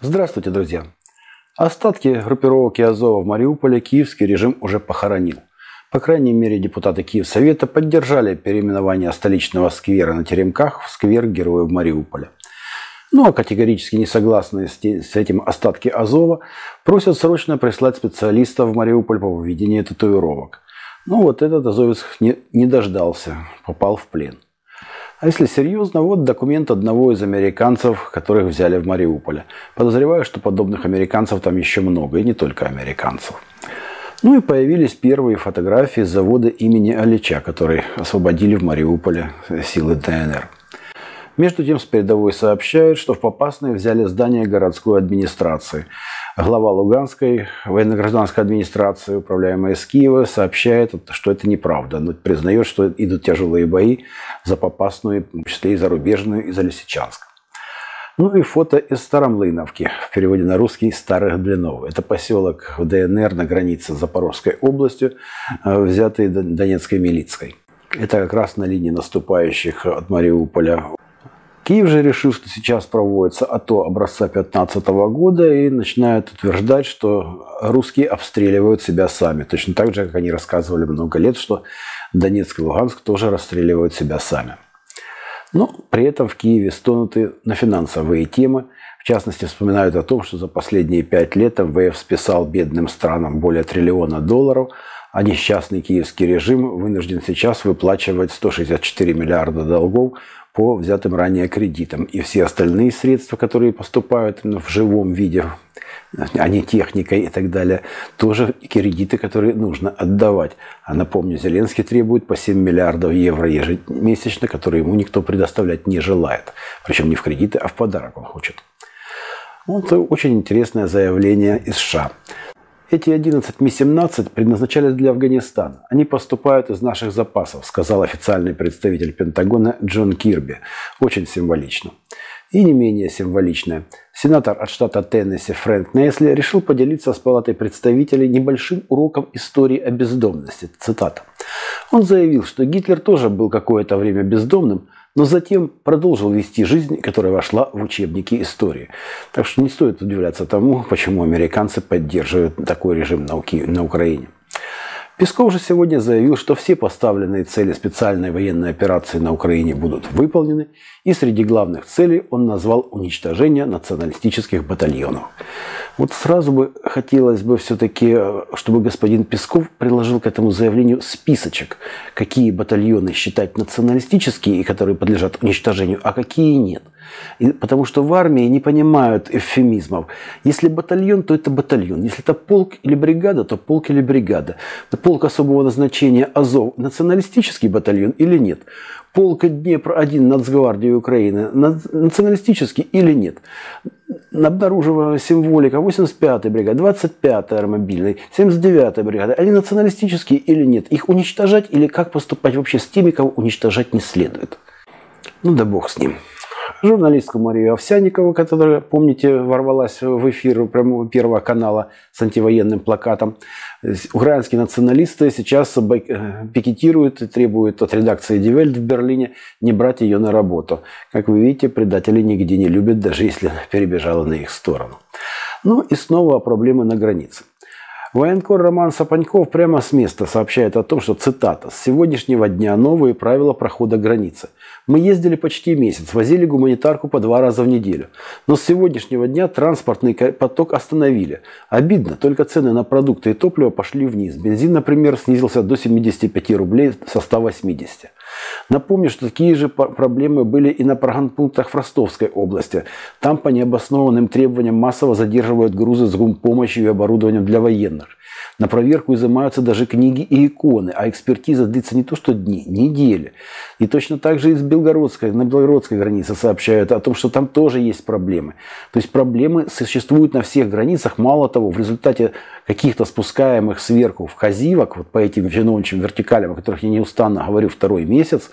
Здравствуйте, друзья! Остатки группировки Азова в Мариуполе киевский режим уже похоронил. По крайней мере, депутаты Киевсовета поддержали переименование столичного сквера на Теремках в сквер Героев Мариуполя. Ну а категорически не согласные с этим остатки Азова просят срочно прислать специалистов в Мариуполь по выведению татуировок. Ну вот этот азовец не, не дождался, попал в плен. А если серьезно, вот документ одного из американцев, которых взяли в Мариуполе. Подозреваю, что подобных американцев там еще много, и не только американцев. Ну и появились первые фотографии завода имени Алича, который освободили в Мариуполе силы ДНР. Между тем, с передовой сообщают, что в Попасной взяли здание городской администрации. Глава Луганской военно-гражданской администрации, управляемая из Киева, сообщает, что это неправда. Но признает, что идут тяжелые бои за Попасную, в числе и зарубежную, и за Лисичанск. Ну и фото из Старомлыновки, в переводе на русский «Старых Блинов». Это поселок в ДНР на границе с Запорожской областью, э, взятый Донецкой милицией. Это как раз на линии наступающих от Мариуполя Киев же решил, что сейчас проводится АТО образца 2015 года и начинает утверждать, что русские обстреливают себя сами. Точно так же, как они рассказывали много лет, что Донецк и Луганск тоже расстреливают себя сами. Но при этом в Киеве стонуты на финансовые темы. В частности, вспоминают о том, что за последние пять лет МВФ списал бедным странам более триллиона долларов, а несчастный киевский режим вынужден сейчас выплачивать 164 миллиарда долгов по взятым ранее кредитам. И все остальные средства, которые поступают в живом виде, а не техникой и так далее, тоже кредиты, которые нужно отдавать. А напомню, Зеленский требует по 7 миллиардов евро ежемесячно, которые ему никто предоставлять не желает. Причем не в кредиты, а в подарок он хочет. Вот очень интересное заявление из США. Эти 11 Ми-17 предназначались для Афганистана. Они поступают из наших запасов, сказал официальный представитель Пентагона Джон Кирби. Очень символично. И не менее символичное. Сенатор от штата Теннесси Фрэнк Несли решил поделиться с палатой представителей небольшим уроком истории о бездомности. Цитата. Он заявил, что Гитлер тоже был какое-то время бездомным, но затем продолжил вести жизнь, которая вошла в учебники истории. Так что не стоит удивляться тому, почему американцы поддерживают такой режим науки на Украине. Песков же сегодня заявил, что все поставленные цели специальной военной операции на Украине будут выполнены, и среди главных целей он назвал уничтожение националистических батальонов. Вот сразу бы хотелось бы все-таки, чтобы господин Песков приложил к этому заявлению списочек, какие батальоны считать националистические и которые подлежат уничтожению, а какие нет – и, потому что в армии не понимают эвфемизмов. Если батальон, то это батальон. Если это полк или бригада, то полк или бригада. Полк особого назначения Азов – националистический батальон или нет? Полк Днепр-1 Нацгвардии Украины националистический или нет? Обнаруживая символика 85-й бригады, 25-й аэромобильной, 79-й бригады, они националистические или нет? Их уничтожать или как поступать вообще с теми, кого уничтожать не следует? Ну да бог с ним журналистку Марию Овсяникову, которая, помните, ворвалась в эфир прямого Первого канала с антивоенным плакатом. Украинские националисты сейчас э, пикетируют и требуют от редакции Die в Берлине не брать ее на работу. Как вы видите, предатели нигде не любят, даже если перебежала на их сторону. Ну и снова проблемы на границе. Военкор Роман Сапаньков прямо с места сообщает о том, что, цитата, «С сегодняшнего дня новые правила прохода границы. Мы ездили почти месяц, возили гуманитарку по два раза в неделю. Но с сегодняшнего дня транспортный поток остановили. Обидно, только цены на продукты и топливо пошли вниз. Бензин, например, снизился до 75 рублей со 180. Напомню, что такие же проблемы были и на програнпунктах в Ростовской области. Там по необоснованным требованиям массово задерживают грузы с гумпомощью и оборудованием для военных. На проверку изымаются даже книги и иконы, а экспертиза длится не то что дни, недели. И точно так же из Белгородской, на белгородской границе сообщают о том, что там тоже есть проблемы. То есть проблемы существуют на всех границах. Мало того, в результате каких-то спускаемых сверху вказивок, вот по этим чиновничьим вертикалям, о которых я неустанно говорю второй месяц,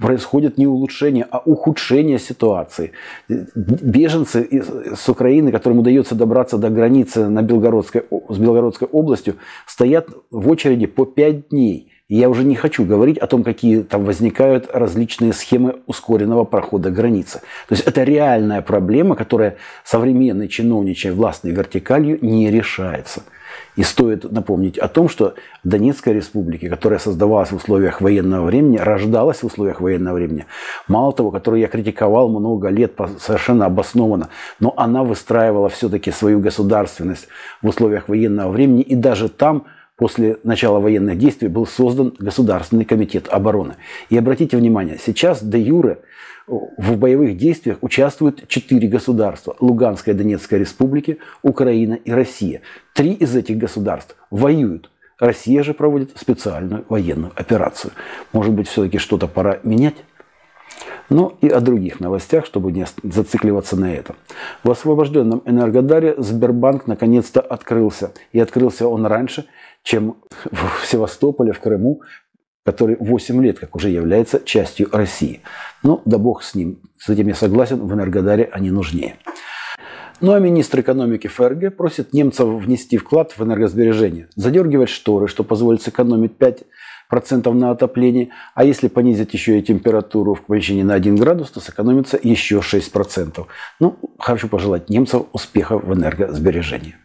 происходит не улучшение, а ухудшение ситуации. Беженцы с Украины, которым удается добраться до границы на Белгородской, с Белгородской областью, стоят в очереди по 5 дней. Я уже не хочу говорить о том, какие там возникают различные схемы ускоренного прохода границы. То есть это реальная проблема, которая современной чиновничьей властной вертикалью не решается. И стоит напомнить о том, что Донецкая республика, которая создавалась в условиях военного времени, рождалась в условиях военного времени, мало того, которую я критиковал много лет совершенно обоснованно, но она выстраивала все-таки свою государственность в условиях военного времени, и даже там после начала военных действий был создан Государственный комитет обороны. И обратите внимание, сейчас де юре в боевых действиях участвуют четыре государства. Луганская Донецкая республики, Украина и Россия. Три из этих государств воюют. Россия же проводит специальную военную операцию. Может быть, все-таки что-то пора менять? Ну и о других новостях, чтобы не зацикливаться на этом. В освобожденном Энергодаре Сбербанк наконец-то открылся. И открылся он раньше, чем в Севастополе, в Крыму, который 8 лет как уже является частью России. Ну, да бог с ним. С этим я согласен, в Энергодаре они нужнее. Ну а министр экономики ФРГ просит немцев внести вклад в энергосбережение, задергивать шторы, что позволит сэкономить 5% на отоплении, а если понизить еще и температуру в помещении на 1 градус, то сэкономится еще 6%. Ну, хочу пожелать немцам успеха в энергосбережении.